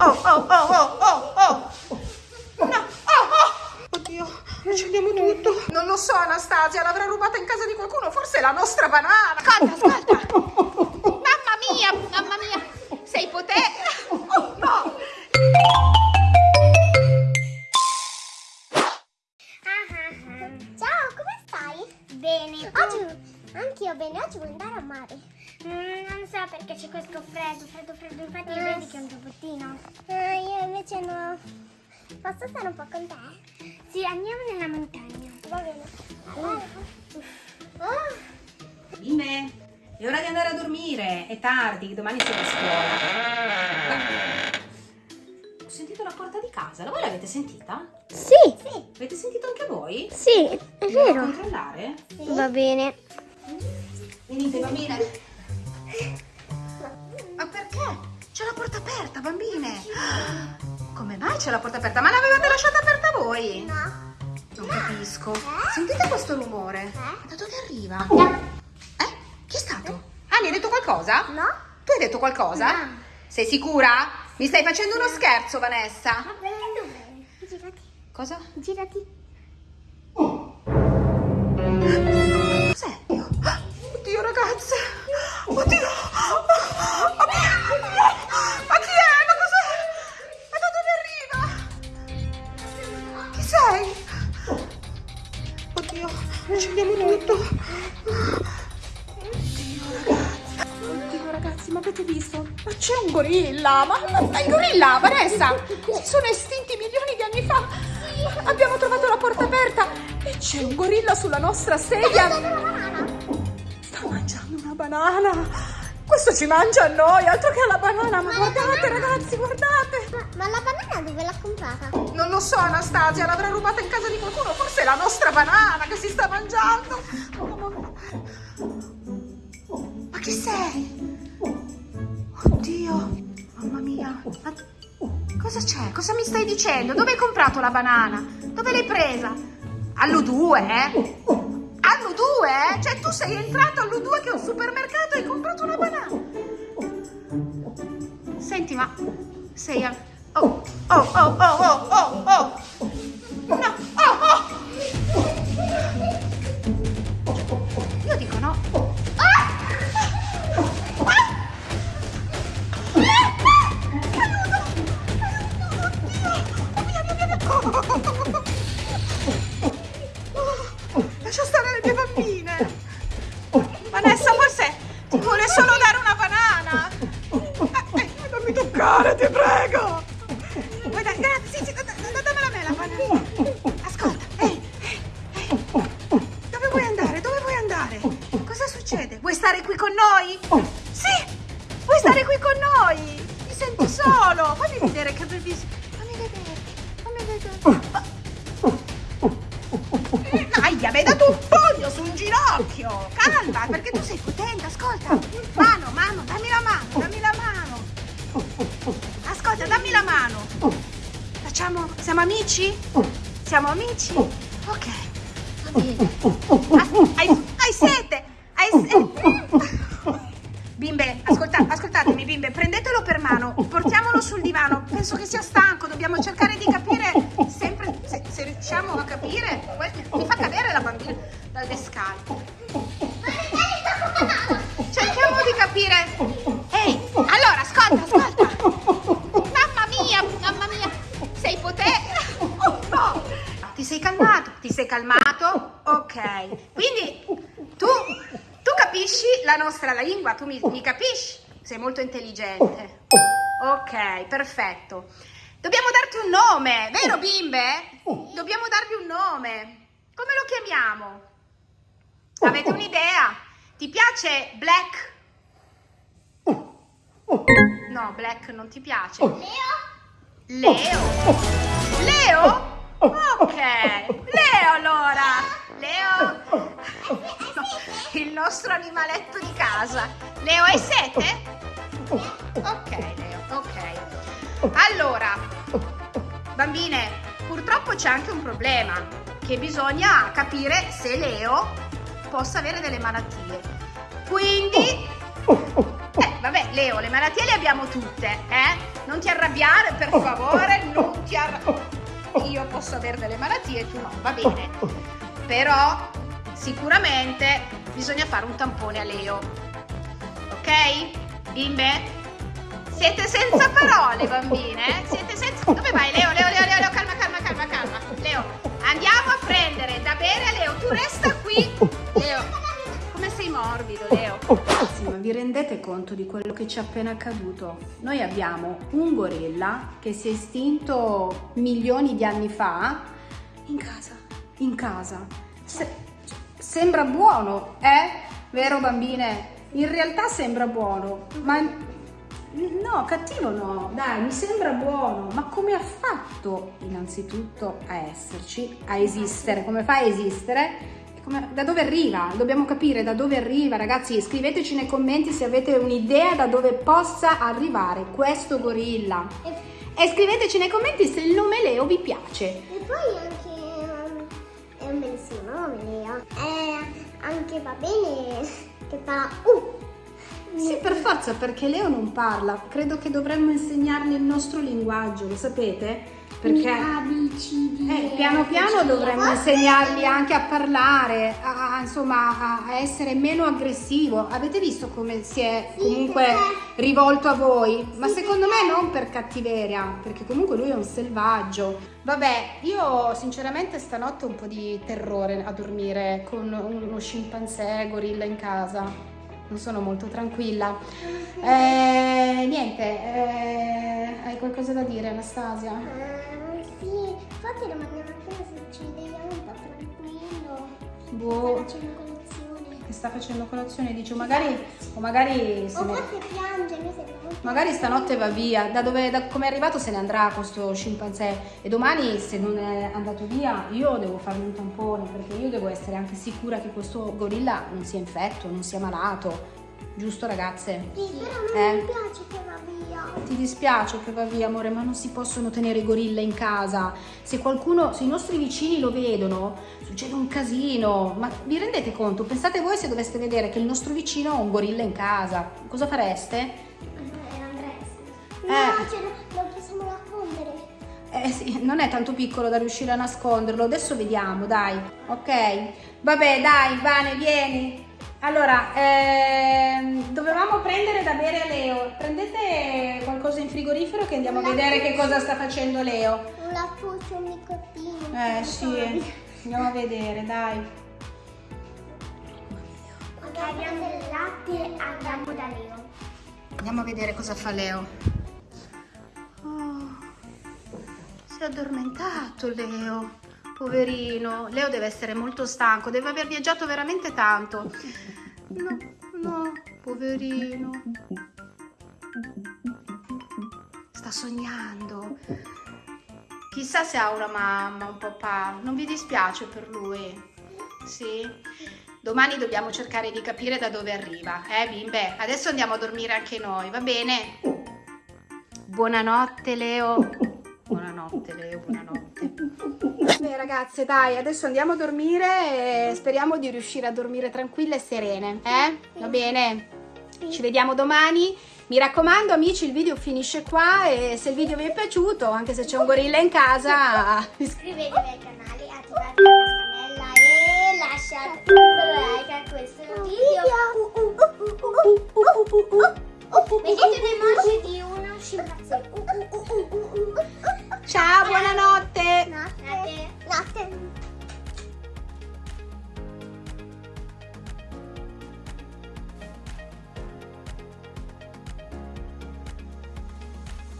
Oh, oh, oh, oh, oh, oh. No, oh, oh. Oddio, accendiamo tutto. Non lo so, Anastasia, l'avrà rubata in casa di qualcuno, forse è la nostra banana. Ascolta, ascolta. Mamma mia, mamma mia, sei potente. Oh, no. Ciao, come stai? Bene. Oggi anch'io bene, oggi vuoi andare a mare? Mm, non so perché c'è questo freddo, freddo, freddo, infatti Eh, vedi che è un giubbottino. Ah, io invece no. Posso stare un po' con te? Sì, andiamo nella montagna. Va bene. Ah, Bimbe, è ora di andare a dormire. È tardi, domani va a scuola. Ho sentito la porta di casa, voi l'avete sentita? Sì, sì, Avete sentito anche voi? sì, è vero. controllare? Va bene. Venite bambine. Ma perché? C'è la porta aperta, bambine. Come mai c'è la porta aperta? Ma l'avevate lasciata aperta voi? no. Non capisco. Sentite questo rumore? Da dove arriva? Eh? Chi è stato? Ah, mi hai detto qualcosa? No? Tu hai detto qualcosa? No. Sei sicura? Mi stai facendo uno scherzo, Vanessa? Va bene. Girati, Cosa? girati. Cos'è? Gorilla. Ma, ma, ma il gorilla, Vanessa, si sono estinti milioni di anni fa. Abbiamo trovato la porta aperta e c'è un gorilla sulla nostra sedia. Sta mangiando una banana. Questo ci mangia a noi, altro che alla banana. Ma guardate, ragazzi, guardate. Ma, ma la banana dove l'ha comprata? Non lo so, Anastasia, l'avrà rubata in casa di qualcuno. Forse è la nostra banana che si sta mangiando. Ma chi sei? Mamma mia. Ma cosa c'è? Cosa mi stai dicendo? Dove hai comprato la banana? Dove l'hai presa? All'U2, eh? All'U2, eh? Cioè tu sei entrato all'U2 che è un supermercato e hai comprato una banana. Senti, ma sei a... Oh, oh, oh, oh, oh, oh, oh. No, noi? Sì, vuoi stare qui con noi? Ti senti solo? Fammi vedere che bellissimo. Fammi vedere, fammi vedere. Dai, mi hai dato un pugno sul ginocchio! Calma, perché tu sei potente, ascolta! Mano, mano, dammi la mano, dammi la mano! Ascolta, dammi la mano! Facciamo. Siamo amici? Siamo amici? Ok, va bene. Ah, hai, hai sete! Hai sete! Bimbe, prendetelo per mano, portiamolo sul divano. Penso che sia stanco, dobbiamo cercare di capire sempre se, se riusciamo a capire. Mi fa cadere la bambina dalle scale. Cerchiamo di capire. Ehi, allora, ascolta, ascolta. Mamma mia, mamma mia, sei potente. No. Ti sei calmato? Ti sei calmato? Ok. Quindi tu, tu capisci la nostra lingua, tu mi, mi capisci? Sei molto intelligente. Ok, perfetto. Dobbiamo darti un nome, vero bimbe? Dobbiamo darvi un nome. Come lo chiamiamo? Avete un'idea? Ti piace Black? No, Black non ti piace. Leo? Leo. Leo? Ok. Leo allora. Leo. Nostro animaletto di casa. Leo, hai sete? Ok, Leo, ok. Allora, bambine, purtroppo c'è anche un problema, che bisogna capire se Leo possa avere delle malattie. Quindi, eh, va Vabbè, Leo, le malattie le abbiamo tutte, eh? Non ti arrabbiare, per favore, non ti arrabbiare. Io posso avere delle malattie, tu no, va bene. Però sicuramente bisogna fare un tampone a Leo. Ok? Bimbe? Siete senza parole, bambine, eh? Siete senza... Dove vai, Leo? Leo, Leo, Leo, Leo, calma, calma, calma, calma. Leo, andiamo a prendere da bere a Leo. Tu resta qui. Leo, come sei morbido, Leo. Sì, ma vi rendete conto di quello che ci è appena accaduto? Noi abbiamo un gorilla che si è estinto milioni di anni fa in casa. In casa. Se- sembra buono, eh? Vero, bambine? In realtà sembra buono, ma No, cattivo no, dai, mi sembra buono, ma come ha fatto innanzitutto a esserci, a esistere, come fa a esistere? Come- da dove arriva? Dobbiamo capire da dove arriva, ragazzi, scriveteci nei commenti se avete un'idea da dove possa arrivare questo gorilla. E, E scriveteci nei commenti se il nome Leo vi piace. e poi anche anche va bene che fa uh. Sì, per forza, perché Leo non parla. Credo che dovremmo insegnargli il nostro linguaggio, lo sapete? Perché... A, Eh, piano piano dovremmo insegnargli anche a parlare, a, a- insomma a, a essere meno aggressivo. Avete visto come si è Sì, comunque perché- rivolto a voi? Ma Sì, secondo perché- me non per cattiveria, perché comunque lui è un selvaggio. Vabbè, io sinceramente stanotte ho un po' di terrore a dormire con uno scimpanzé gorilla in casa. Non sono molto tranquilla. Eh, niente, eh, hai qualcosa da dire Anastasia? Infatti domani mattina ci vediamo un po' tranquillo. Boh. Sta facendo colazione. che sta facendo colazione dice magari o magari se O ne- piange, noi siamo molto... magari stanotte va via da dove da come è arrivato se ne andrà questo scimpanzé e domani se non è andato via io devo fargli un tampone perché io devo essere anche sicura che questo gorilla non sia infetto non sia malato giusto ragazze Sì, però me Eh. non mi piace che va via. Ti dispiace che va via, amore, ma non si possono tenere i gorilla in casa. Se qualcuno, se i nostri vicini lo vedono, succede un casino. Ma vi rendete conto? Pensate voi se doveste vedere che il nostro vicino ha un gorilla in casa. Cosa fareste? Eh, Eh. No, ce lo, lo possiamo nascondere. Eh sì, non è tanto piccolo da riuscire a nasconderlo. Adesso vediamo, dai. Ok. Vabbè, dai, Vane, vieni. Allora, ehm, dovevamo prendere da bere a Leo. Prendete qualcosa in frigorifero che andiamo a vedere che cosa sta facendo Leo. Un lattuccio, un nicotino. Eh sì, andiamo a vedere, dai. Ok, abbiamo del latte, andiamo da Leo. Andiamo a vedere cosa fa Leo. Oh, si è addormentato Leo. Poverino. Leo deve essere molto stanco, deve aver viaggiato veramente tanto. No, no, poverino. Sta sognando. Chissà se ha una mamma, un papà. Non vi dispiace per lui? Sì? Domani dobbiamo cercare di capire da dove arriva, eh bimbe? Adesso andiamo a dormire anche noi, va bene? Buonanotte Leo. Buonanotte Leo, buonanotte. Beh ragazze, dai, adesso andiamo a dormire e speriamo di riuscire a dormire tranquille e serene, eh? Va bene? Ci vediamo domani. Mi raccomando amici, il video finisce qua e se il video vi è piaciuto, anche se c'è un gorilla in casa, Iscrivetevi al canale, attivate la campanella e lasciate un like a questo video. Vedete le emoji di uno scimpanzé. nothing.